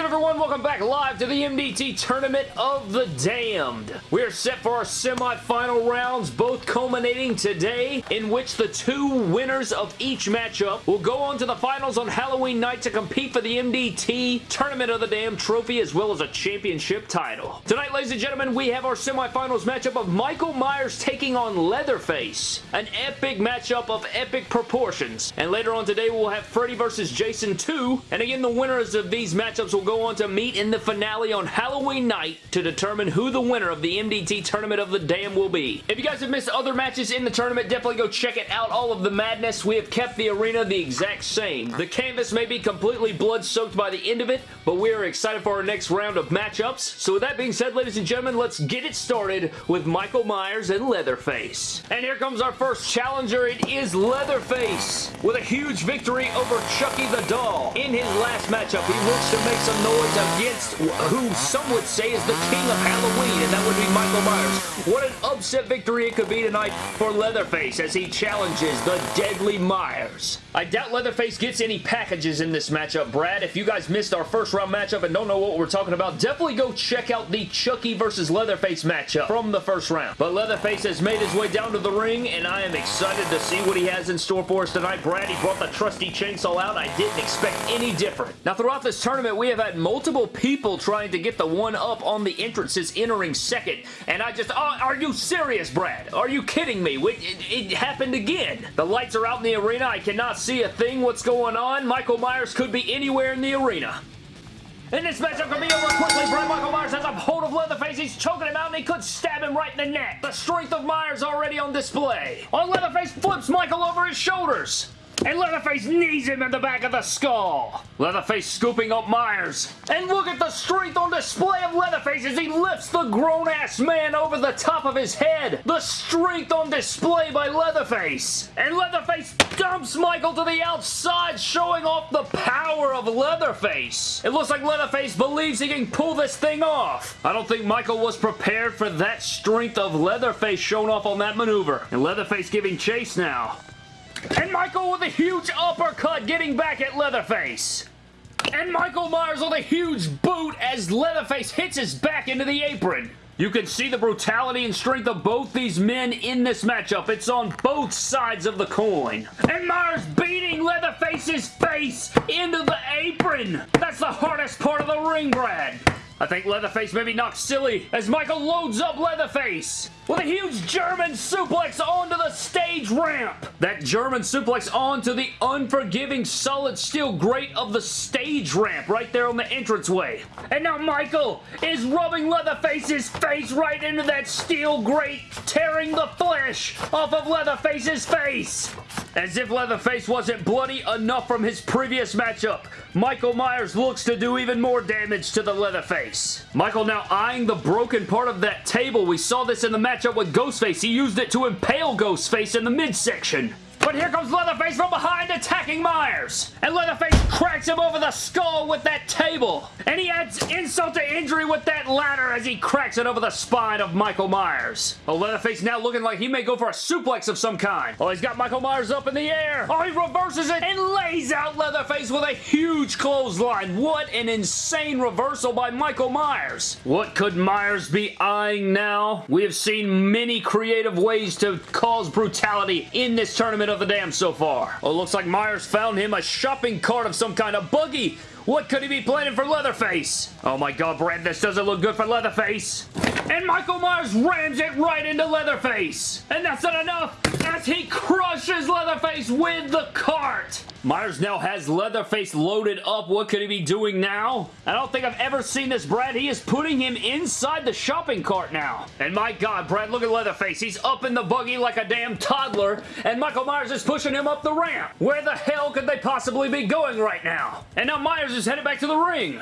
good everyone? Welcome back live to the MDT Tournament of the Damned. We are set for our semi-final rounds, both culminating today, in which the two winners of each matchup will go on to the finals on Halloween night to compete for the MDT Tournament of the Damned trophy as well as a championship title. Tonight, ladies and gentlemen, we have our semi-finals matchup of Michael Myers taking on Leatherface. An epic matchup of epic proportions. And later on today, we'll have Freddy versus Jason 2. And again, the winners of these matchups will will go on to meet in the finale on Halloween night to determine who the winner of the MDT Tournament of the Dam will be. If you guys have missed other matches in the tournament, definitely go check it out. All of the madness, we have kept the arena the exact same. The canvas may be completely blood-soaked by the end of it, but we are excited for our next round of matchups. So with that being said, ladies and gentlemen, let's get it started with Michael Myers and Leatherface. And here comes our first challenger. It is Leatherface with a huge victory over Chucky the Doll. In his last matchup, he looks to make some some noise against who some would say is the king of Halloween, and that would be Michael Myers. What an upset victory it could be tonight for Leatherface as he challenges the Deadly Myers. I doubt Leatherface gets any packages in this matchup, Brad. If you guys missed our first round matchup and don't know what we're talking about, definitely go check out the Chucky versus Leatherface matchup from the first round. But Leatherface has made his way down to the ring, and I am excited to see what he has in store for us tonight. Brad, he brought the trusty chainsaw out. I didn't expect any different. Now, throughout this tournament, we have had multiple people trying to get the one up on the entrances entering second, and I just, oh, are you serious, Brad? Are you kidding me? It, it, it happened again. The lights are out in the arena. I cannot see a thing. What's going on? Michael Myers could be anywhere in the arena. And this matchup could be over quickly. Brad Michael Myers has a hold of Leatherface. He's choking him out and he could stab him right in the neck. The strength of Myers already on display. On Leatherface flips Michael over his shoulders. And Leatherface knees him in the back of the skull. Leatherface scooping up Myers. And look at the strength on display of Leatherface as he lifts the grown-ass man over the top of his head. The strength on display by Leatherface. And Leatherface dumps Michael to the outside, showing off the power of Leatherface. It looks like Leatherface believes he can pull this thing off. I don't think Michael was prepared for that strength of Leatherface shown off on that maneuver. And Leatherface giving chase now. And Michael with a huge uppercut getting back at Leatherface. And Michael Myers with a huge boot as Leatherface hits his back into the apron. You can see the brutality and strength of both these men in this matchup. It's on both sides of the coin. And Myers beating Leatherface's face into the apron. That's the hardest part of the ring, Brad. I think Leatherface may be knocked silly as Michael loads up Leatherface with a huge German suplex onto the stage ramp. That German suplex onto the unforgiving solid steel grate of the stage ramp right there on the entranceway. And now Michael is rubbing Leatherface's face right into that steel grate, tearing the flesh off of Leatherface's face. As if Leatherface wasn't bloody enough from his previous matchup, Michael Myers looks to do even more damage to the Leatherface. Michael now eyeing the broken part of that table. We saw this in the matchup with Ghostface. He used it to impale Ghostface in the midsection. But here comes Leatherface from behind attacking Myers. And Leatherface cracks him over the skull with that table. And he adds insult to injury with that ladder as he cracks it over the spine of Michael Myers. Oh, Leatherface now looking like he may go for a suplex of some kind. Oh, he's got Michael Myers up in the air. Oh, he reverses it and lays out Leatherface with a huge clothesline. What an insane reversal by Michael Myers. What could Myers be eyeing now? We have seen many creative ways to cause brutality in this tournament of the Damned so far. Oh, looks like Myers found him a shopping cart of some kind of buggy. What could he be planning for Leatherface? Oh my god, Brad, this doesn't look good for Leatherface. And Michael Myers rams it right into Leatherface. And that's not enough as he crushes Leatherface with the cart. Myers now has Leatherface loaded up. What could he be doing now? I don't think I've ever seen this, Brad. He is putting him inside the shopping cart now. And my God, Brad, look at Leatherface. He's up in the buggy like a damn toddler, and Michael Myers is pushing him up the ramp. Where the hell could they possibly be going right now? And now Myers is headed back to the ring.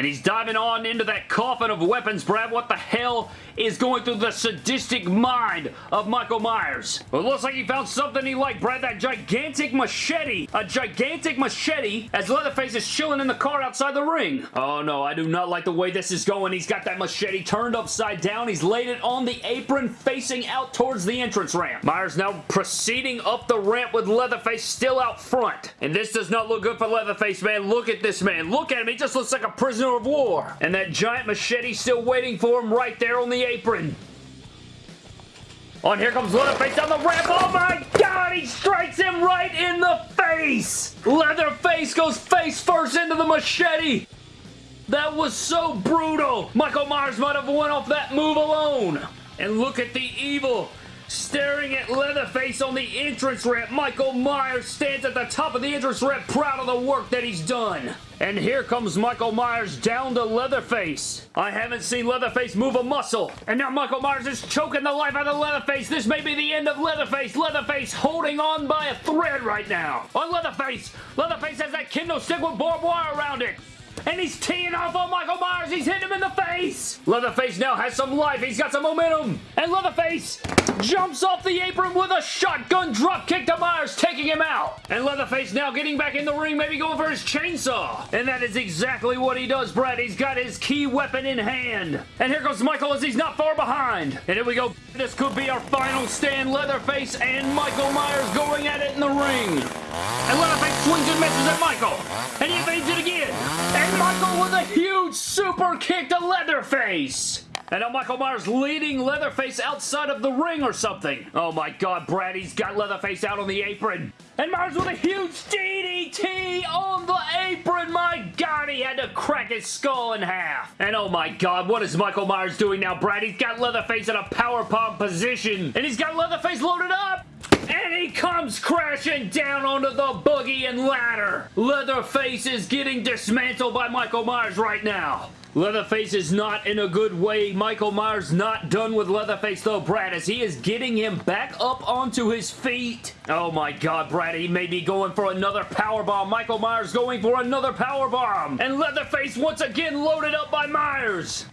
And he's diving on into that coffin of weapons, Brad. What the hell is going through the sadistic mind of Michael Myers? It looks like he found something he liked, Brad. That gigantic machete. A gigantic machete as Leatherface is chilling in the car outside the ring. Oh, no. I do not like the way this is going. He's got that machete turned upside down. He's laid it on the apron facing out towards the entrance ramp. Myers now proceeding up the ramp with Leatherface still out front. And this does not look good for Leatherface, man. Look at this man. Look at him. He just looks like a prisoner of war. And that giant machete still waiting for him right there on the apron. And here comes Leatherface down the ramp. Oh my god, he strikes him right in the face. Leatherface goes face first into the machete. That was so brutal. Michael Myers might have won off that move alone. And look at the evil staring at Leatherface on the entrance ramp. Michael Myers stands at the top of the entrance ramp proud of the work that he's done. And here comes Michael Myers down to Leatherface. I haven't seen Leatherface move a muscle. And now Michael Myers is choking the life out of Leatherface. This may be the end of Leatherface. Leatherface holding on by a thread right now. On Leatherface. Leatherface has that kendo stick with barbed wire around it and he's teeing off on Michael Myers. He's hitting him in the face. Leatherface now has some life. He's got some momentum. And Leatherface jumps off the apron with a shotgun drop kick to Myers, taking him out. And Leatherface now getting back in the ring, maybe going for his chainsaw. And that is exactly what he does, Brad. He's got his key weapon in hand. And here goes Michael as he's not far behind. And here we go. This could be our final stand. Leatherface and Michael Myers going at it in the ring. And Leatherface swings and misses at Michael. And he it again. And Michael with a huge super kick to Leatherface. And now Michael Myers leading Leatherface outside of the ring or something. Oh my god, Brad, he's got Leatherface out on the apron. And Myers with a huge DDT on the apron. My god, he had to crack his skull in half. And oh my god, what is Michael Myers doing now, Brad? He's got Leatherface in a power bomb position. And he's got Leatherface loaded up. And he comes crashing down onto the boogie and ladder. Leatherface is getting dismantled by Michael Myers right now. Leatherface is not in a good way. Michael Myers not done with Leatherface though, Brad, as he is getting him back up onto his feet. Oh my god, Brad, he may be going for another power bomb. Michael Myers going for another power bomb. And Leatherface once again loaded up by Myers.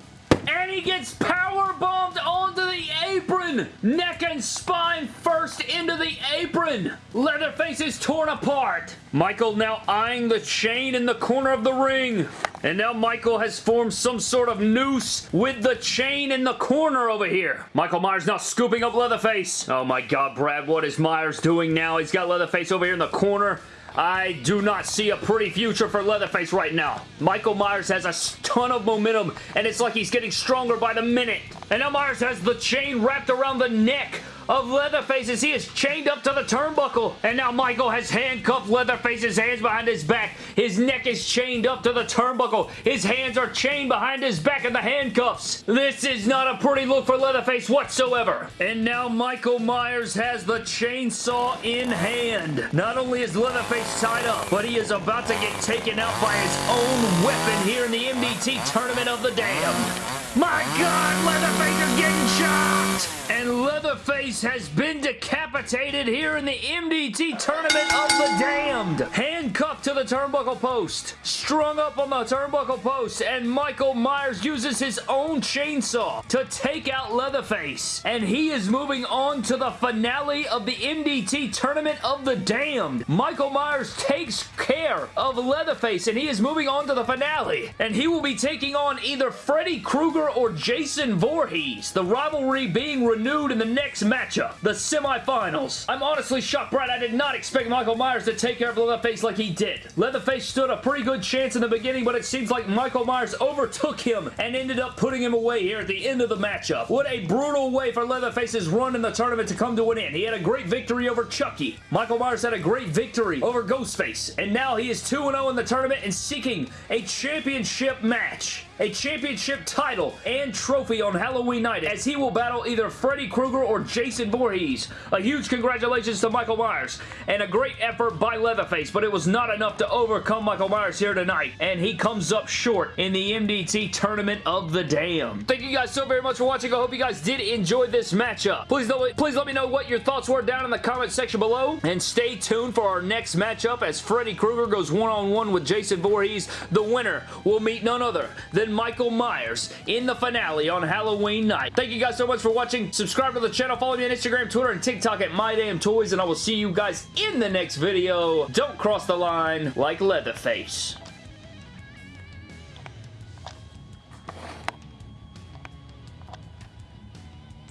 And he gets power bombed onto the apron. Neck and spine first into the apron. Leatherface is torn apart. Michael now eyeing the chain in the corner of the ring. And now Michael has formed some sort of noose with the chain in the corner over here. Michael Myers now scooping up Leatherface. Oh my god, Brad, what is Myers doing now? He's got Leatherface over here in the corner. I do not see a pretty future for Leatherface right now. Michael Myers has a ton of momentum, and it's like he's getting stronger by the minute. And now Myers has the chain wrapped around the neck of Leatherface as he is chained up to the turnbuckle. And now Michael has handcuffed Leatherface's hands behind his back. His neck is chained up to the turnbuckle. His hands are chained behind his back in the handcuffs. This is not a pretty look for Leatherface whatsoever. And now Michael Myers has the chainsaw in hand. Not only is Leatherface tied up, but he is about to get taken out by his own weapon here in the MDT Tournament of the Damned. My God, Leatherface is getting shot! And Leatherface has been decapitated here in the MDT Tournament of the Damned. Handcuffed to the turnbuckle post. Strung up on the turnbuckle post. And Michael Myers uses his own chainsaw to take out Leatherface. And he is moving on to the finale of the MDT Tournament of the Damned. Michael Myers takes care of Leatherface and he is moving on to the finale. And he will be taking on either Freddy Krueger or Jason Voorhees, the rivalry being renewed in the next matchup, the semifinals. I'm honestly shocked, Brad. I did not expect Michael Myers to take care of Leatherface like he did. Leatherface stood a pretty good chance in the beginning, but it seems like Michael Myers overtook him and ended up putting him away here at the end of the matchup. What a brutal way for Leatherface's run in the tournament to come to an end. He had a great victory over Chucky. Michael Myers had a great victory over Ghostface, and now he is 2-0 in the tournament and seeking a championship match a championship title and trophy on Halloween night as he will battle either Freddy Krueger or Jason Voorhees. A huge congratulations to Michael Myers, and a great effort by Leatherface, but it was not enough to overcome Michael Myers here tonight, and he comes up short in the MDT Tournament of the Damn. Thank you guys so very much for watching. I hope you guys did enjoy this matchup. Please, don't, please let me know what your thoughts were down in the comment section below, and stay tuned for our next matchup as Freddy Krueger goes one-on-one -on -one with Jason Voorhees. The winner will meet none other than Michael Myers in the finale on Halloween night. Thank you guys so much for watching. Subscribe to the channel. Follow me on Instagram, Twitter, and TikTok at MyDamnToys, and I will see you guys in the next video. Don't cross the line like Leatherface.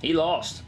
He lost.